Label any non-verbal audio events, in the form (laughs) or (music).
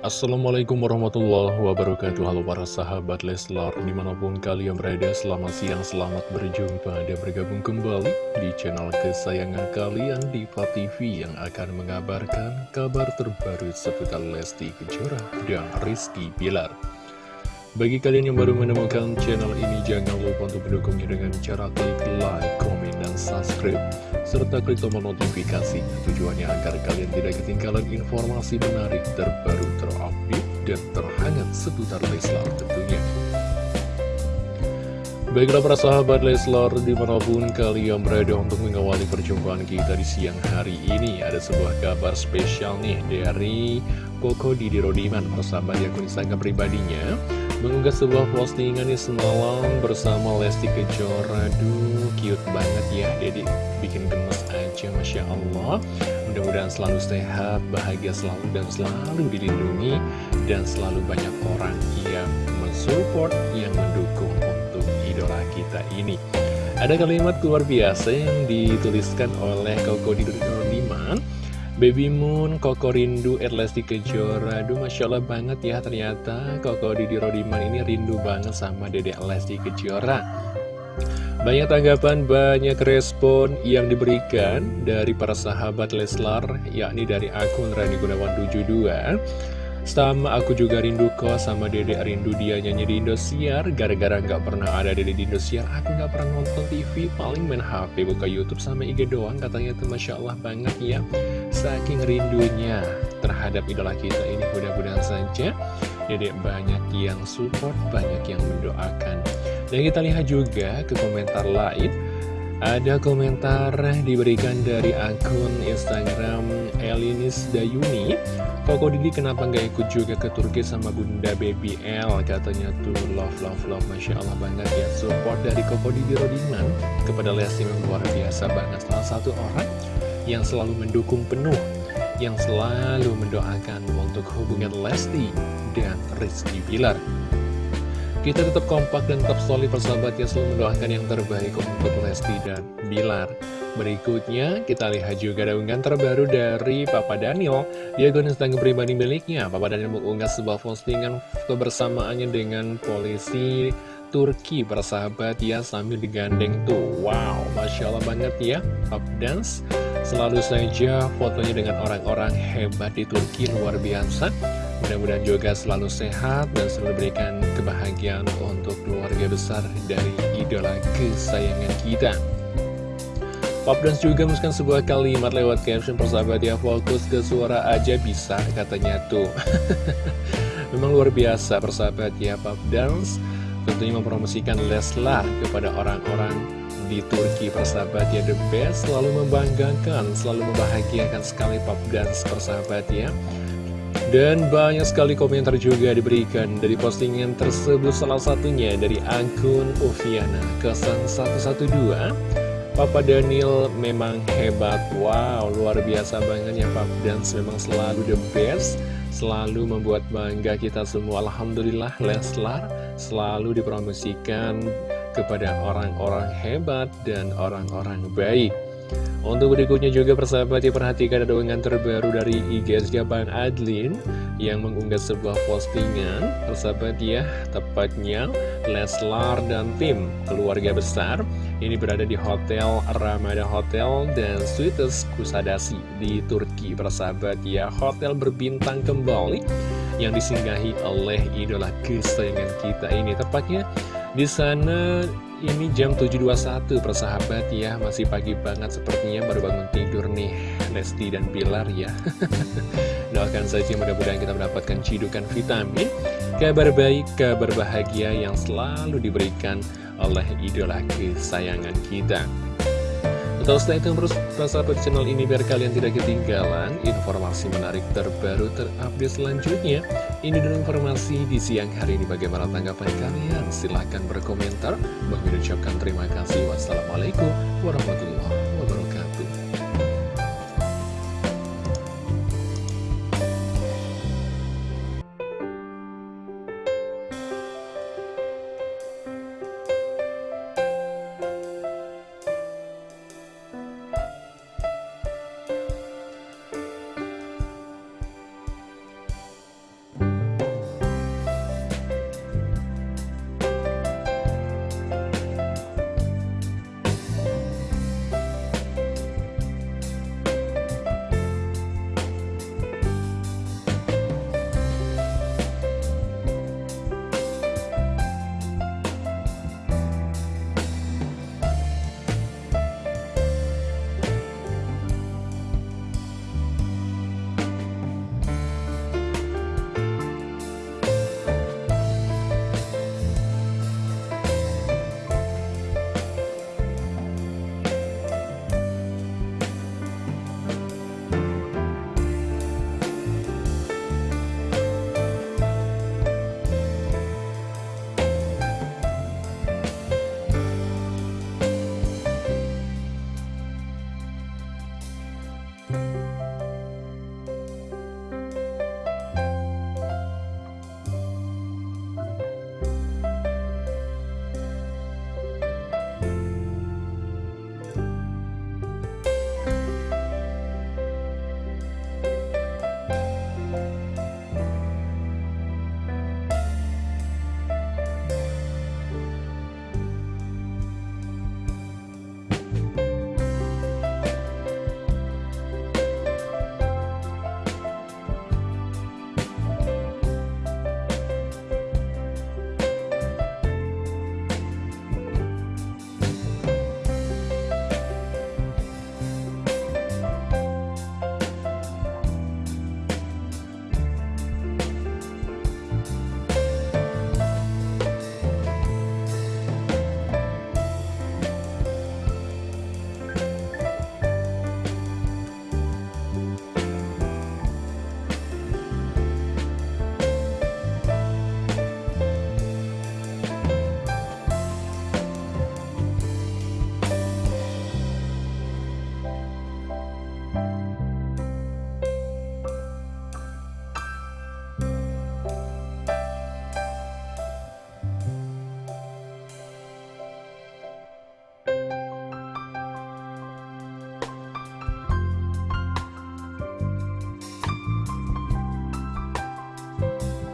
Assalamualaikum warahmatullahi wabarakatuh. Halo para sahabat Leslar Di mana pun kalian berada selamat siang Selamat berjumpa dan bergabung kembali Di channel kesayangan kalian Diva TV Yang akan mengabarkan kabar terbaru Seputar Lesti Kejora dan Rizky Bilar Bagi kalian yang baru menemukan channel ini Jangan lupa untuk mendukungnya dengan cara klik like, komen, dan subscribe. Serta klik tombol notifikasi tujuannya agar kalian tidak ketinggalan informasi menarik terbaru terupdate dan terhangat seputar Leslar tentunya. Baiklah para sahabat Leslar di mana pun kalian berada untuk mengawali perjumpaan kita di siang hari ini Ada sebuah kabar spesial nih dari Koko Didi Rodiman Persahabat yang Instagram pribadinya mengunggah sebuah postingan di semalam bersama Lesti Kejora. Duh, cute banget ya Jadi bikin gemes aja Masya Allah. Mudah-mudahan selalu sehat, bahagia selalu dan selalu dilindungi Dan selalu banyak orang yang mensupport, yang mendukung untuk idola kita ini. Ada kalimat luar biasa yang dituliskan oleh Koko Diman Baby Moon, Koko Rindu, Erlesti Kejora. Aduh Masya Allah banget ya ternyata Koko Didi Rodiman ini rindu banget sama Dede Lesti Kejora. Banyak tanggapan, banyak respon yang diberikan dari para sahabat Leslar Yakni dari akun Rani Gunawan 72 sama aku juga rindu kok sama dede rindu dia nyanyi di Indosiar. Gara-gara nggak pernah ada dede di Indosiar Aku nggak pernah nonton TV Paling main HP buka Youtube sama IG doang. Katanya tuh Masya Allah banget ya. Saking rindunya terhadap idola kita ini Mudah-mudahan saja Dede banyak yang support Banyak yang mendoakan. Dan kita lihat juga ke komentar lain. Ada komentar diberikan dari akun Instagram Elinis Dayuni Koko Didi kenapa nggak ikut juga ke Turki sama Bunda Baby L? Katanya tuh love love love. Masya Allah banget ya. Support dari Koko Didi Rodiman Kepada Lesti memang luar biasa banget. Salah satu orang yang selalu mendukung penuh Yang selalu mendoakan untuk hubungan Lesti dan Rizky Bilar. Kita tetap kompak dan tetap solid persahabat yang selalu mendoakan yang terbaik untuk Lesti dan Bilar. Berikutnya, kita lihat juga ada unggahan terbaru dari Papa Daniel. Dia akun Instagram pribadi miliknya. Papa Daniel mengunggah sebuah postingan kebersamaannya dengan polisi Turki persahabat ya sambil digandeng tuh. Wow, Masya Allah banget ya. Pop Dance selalu saja fotonya dengan orang-orang hebat di Turki luar biasa. Mudah-mudahan juga selalu sehat dan selalu berikan kebahagiaan untuk keluarga besar dari idola kesayangan kita. Pop Dance juga menuliskan sebuah kalimat lewat caption persahabat ya fokus ke suara aja bisa katanya tuh. (laughs) Memang luar biasa persahabat ya Pop Dance tentunya mempromosikan Leslar kepada orang-orang di Turki persahabat ya. The Best selalu membanggakan, selalu membahagiakan sekali Pop Dance persahabat ya. Dan banyak sekali komentar juga diberikan dari postingan tersebut salah satunya dari akun Kesan 112 Papa Daniel memang hebat, wow luar biasa banget ya Papa Dance memang selalu the best Selalu membuat bangga kita semua. Alhamdulillah Leslar selalu dipromosikan kepada orang-orang hebat dan orang-orang baik. Untuk berikutnya juga persahabat diperhatikan ada unggahan terbaru dari IG Jaban Adlin yang mengunggah sebuah postingan. Persahabat ya tepatnya Leslar dan tim keluarga besar ini berada di Hotel Ramada Hotel dan Suites Kusadasi di Turki persahabat ya. Hotel berbintang kembali yang disinggahi oleh idola kesayangan kita ini. Tepatnya di sana ini jam 7.21 persahabat ya. Masih pagi banget sepertinya baru bangun tidur nih Lesti dan Bilar ya. (laughs) Doakan saja mudah-mudahan kita mendapatkan cidukan vitamin Kabar baik, kabar bahagia yang selalu diberikan oleh idola kesayangan kita Tetap stay tune terus di channel ini biar kalian tidak ketinggalan informasi menarik terbaru terupdate selanjutnya. Ini dulu informasi di siang hari ini bagaimana tanggapan kalian? Silahkan berkomentar. Bagi ucapkan terima kasih. Wassalamualaikum warahmatullahi